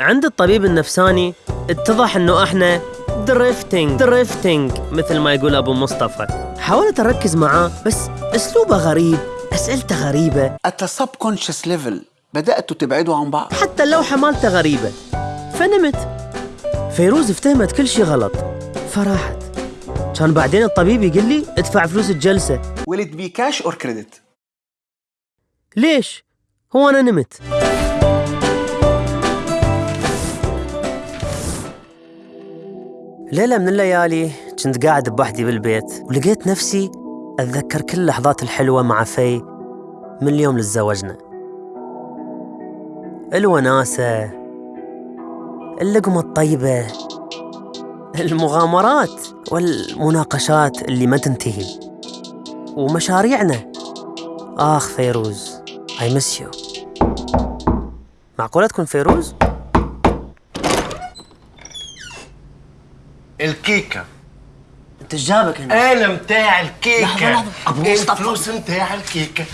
عند الطبيب النفساني اتضح إنه إحنا drifting drifting مثل ما يقول أبو مصطفى. حاولت اركز معاه بس أسلوبه غريب أسئلته غريبة. At a subconscious level بدأتوا تبعدوا عن بعض. حتى اللوحة مالته غريبة. فنمت. فيروز افتهمت كل شيء غلط. فراحت. كان بعدين الطبيب يقول لي ادفع فلوس الجلسة. Will it be cash or credit? ليش؟ هو أنا نمت. ليلة من الليالي كنت قاعد بوحدي بالبيت ولقيت نفسي أتذكر كل اللحظات الحلوة مع في من اليوم اللي تزوجنا. الوناسة اللقمة الطيبة المغامرات والمناقشات اللي ما تنتهي ومشاريعنا. آخ فيروز I miss you. معقولة تكون فيروز؟ الكيكة. انت جابك هنا. أنا متاع الكيكة. لحظة، لحظة. أبو مصطفى. الفلوس متاع الكيكة.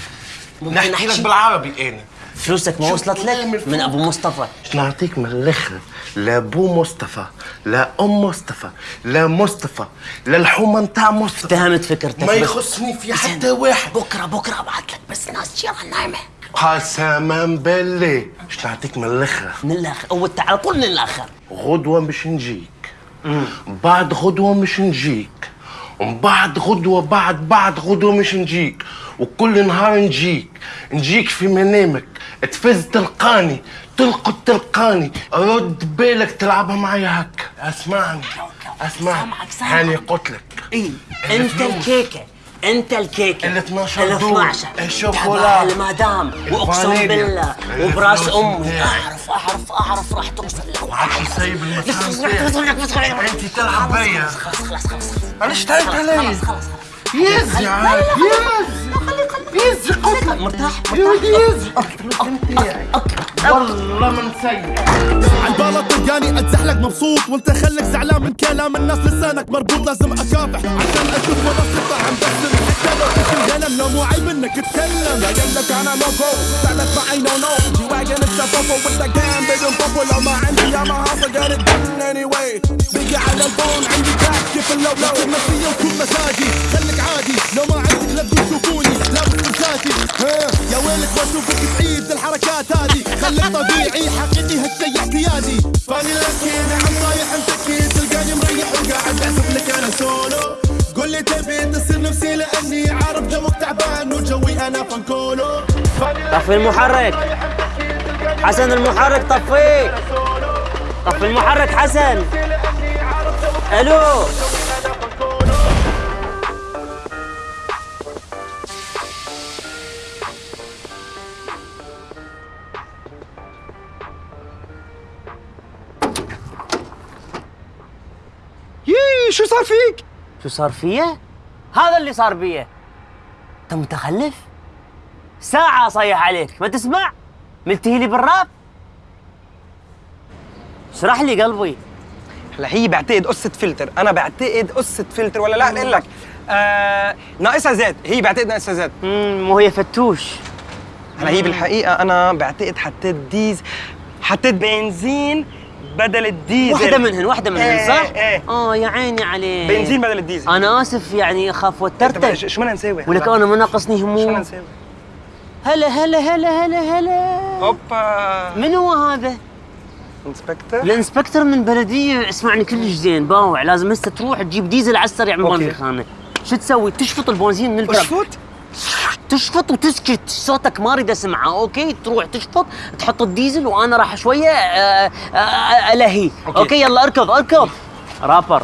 ممكن نحكي؟ لك بالعربي أنا فلوسك ما وصلت لك من أبو مصطفى. نعطيك من الآخر لابو مصطفى لا أم مصطفى لا مصطفى لا الحومة نتاع مصطفى. اتهمت فكرتك. ما يخصني في حتى واحد. بكرة بكرة أبعث لك بس ناس جيران نايمة. قسما بالله. مش نعطيك من الآخر من الآخر أول على طول من الآخر غدوة مش نجيك. بعد غدوة مش نجيك. ومن بعد غدوة بعد بعد غدوة مش نجيك. وكل نهار نجيك. نجيك في منامك. تفز تلقاني تلقط تلقاني. رد بالك تلعبها معايا هكا. اسمعني اسمعني. سامعك، سامعك. هاني قلت لك. اي أنت. الكيكة. أنت الكيكة. ال 12 ال دول. 12 الشوكولا. تبع المدام وأقسم. بالله. وبراس الفلوس امي. أعرف أعرف أعرف. راح توصل لك. وعادش سايب المكان أنت تلعب بيا. خلاص خلاص خلاص معلش تعبت علي خلاص خلاص يزي عاد يزي يزي قلت لك مرتاح يا يزي والله ما عالبالة تلقاني اتزحلق مبسوط وانت خلك زعلان من كلام الناس لسانك مربوط لازم اكافح. عشان أشوف وراسي طعم بس حتى لو لو مو عيب انك تتكلم يا يملك أنا لوكو زعلت معي نو نو جي واجن انت فوفو وانت كان بدون فوفو لو ما عندي يا ما هاصل اني واي بقي على الفون عندي كاش كيف اللو لو نفسية وكل مزاجي خليك طبيعي حقيقي هالشي اعتيادي فاني لكن عم طايح مسكين تلقاني مريح وقاعد أعزف لك أنا سولو. قول لي تبي تصير نفسي لأني عارف جوك تعبان وجوي أنا فانكولو. طفي المحرك. حسن المحرك طفيه طفي. المحرك حسن. ألو. شو صار فيك؟ شو صار فيا؟ هذا اللي صار بيا انت متخلف؟ ساعة صيح عليك ما تسمع؟ ملتهي لي بالراب؟ اشرح لي قلبي هلا هي بعتقد قصة فلتر، أنا بعتقد قصة فلتر ولا لا أقول لك آه ناقصها زيت، هي بعتقد ناقصها زيت، امم مو هي فتوش هلا هي بالحقيقة أنا بعتقد حطيت ديز حطيت بنزين بدل الديزل واحدة منهن واحدة منهن إيه، صح؟ إيه. آه يا عيني عليك بنزين بدل الديزل أنا آسف يعني أخاف وترتك ش- شو بدنا نسوي؟ ولك؟ أنا ما ناقصني شو بدنا هموم نسوي؟ هلا هلا هلا هلا هلا هوبا من هو هذا؟ inspector ال inspector من بلدية اسمعني كلش زين باوع لازم هسه تروح تجيب ديزل على السريع من. مال الخانة شو تسوي؟ تشفط البنزين من الباب اشفط تشفط وتسكت. صوتك ما أريد أسمعه okay؟ تروح تشفط تحط الديزل وأنا راح شوية آه، آه، آه، ألهي. Okay. Okay؟ يلا أركض أركض. رابر.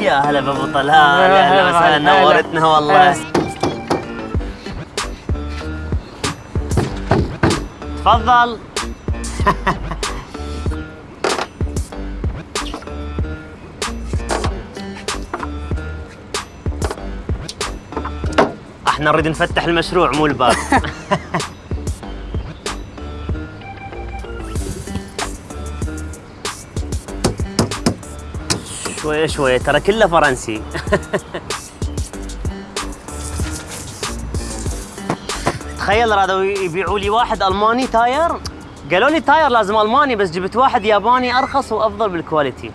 يا هلا بابو طلال يا هلا وسهلا هلا. نورتنا والله. تفضل. إحنا نريد نفتح المشروع مو الباب. شوية شوية ترى كله فرنسي. تخيل رادوا يبيعوا لي واحد ألماني tire؟ قالوا لي tire لازم ألماني بس جبت واحد ياباني أرخص وأفضل بال quality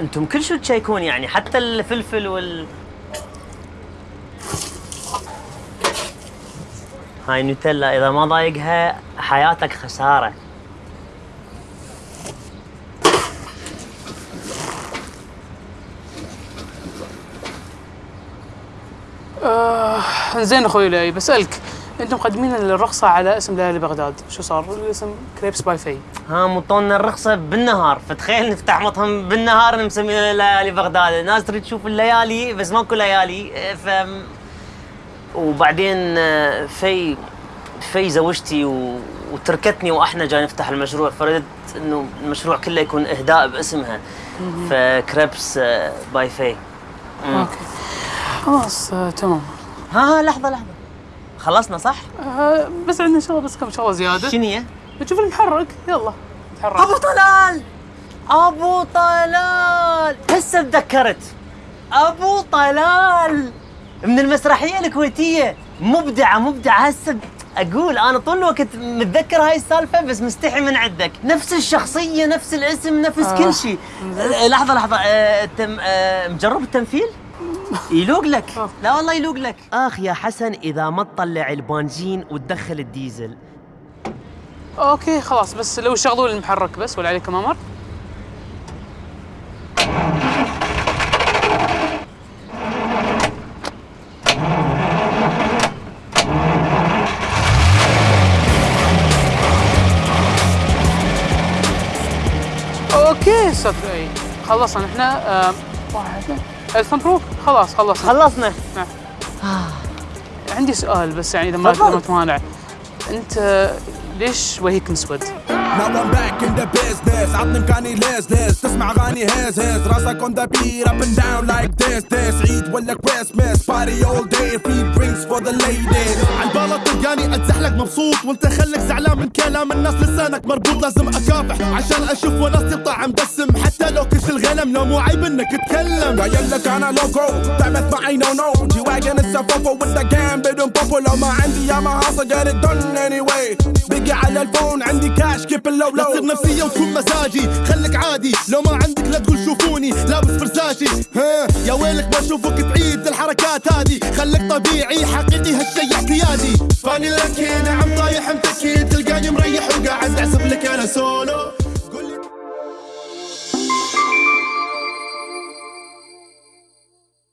أنتم كل شو تشيكون يعني حتى الفلفل وال هاي نوتيلا إذا ما ضايقها حياتك خسارة. زين أخوي لؤي بسألك أنتم مقدمين الرخصة على اسم ليالي بغداد شو صار؟ الاسم Crepes by Fay ها مطونا الرخصة بالنهار. فتخيل نفتح مطعم بالنهار نسميه ليالي بغداد. الناس تريد تشوف الليالي بس ماكو ليالي. ف وبعدين في في زوجتي و... وتركتني وأحنا جاي نفتح المشروع. فردت إنه المشروع كله يكون إهداء باسمها. ف Crepes by Fay okay. خلاص آه تمام. ها لحظة لحظة. خلصنا صح؟ آه بس عندنا شغله بس كم شغله زيادة. شنو هي؟ نشوف المحرك. يلا. نتحرك أبو طلال! أبو طلال! هسه تذكرت. أبو طلال! من المسرحية الكويتية. مبدعة مبدعة. هسه أقول أنا طول الوقت متذكر هاي السالفة بس مستحي من عندك. نفس الشخصية نفس الاسم نفس آه. كل شيء. لحظة لحظة. آه، تم آه، مجرب التمثيل؟ يلوق لك. آه. لا والله يلوق لك. أخ يا حسن إذا ما تطلع البنزين وتدخل الديزل أوكي خلاص بس لو شغلوا المحرك بس ولا عليكم أمر؟ Okay أستاذ لؤي خلصنا. إحنا آه، واحد. الف مبروك خلاص خلصنا. خلصنا. عندي سؤال بس يعني إذا ما ما تمانع. أنت ليش وجهك مسود؟ Now I'm back in the business. عطني مكاني ليز ليز تسمع أغاني هز هز راسك on the beat up and down like this this. عيد ولا Christmas party all day. Free drinks for the ladies. عالبالة تلقاني أتزحلق مبسوط؟ وأنت خلك زعلان من كلام الناس. لسانك مربوط لازم أكافح. عشان أشوف وناسي طعم دسم. حتى لو كش الغنم لو مو عيب إنك تتكلم. قايل لك أنا loco تعبت معي نو نو جي واجن السفوفو with the game بدون بوبو لو ما عندي يا ما هاصل get it done anyway. بقي على الفون عندي كاش كيب اللو لو؟ تصير نفسية وتكون مزاجي خليك عادي لو ما عندك لا تقول شوفوني لابس فرساشي. ها؟ يا ويلك بشوفك تعيد الحركات هذه. خليك طبيعي حقيقي هالشي اعتيادي فاني لك نعم طايح متكي تلقاني مريح وقاعد اعزف لك أنا سولو.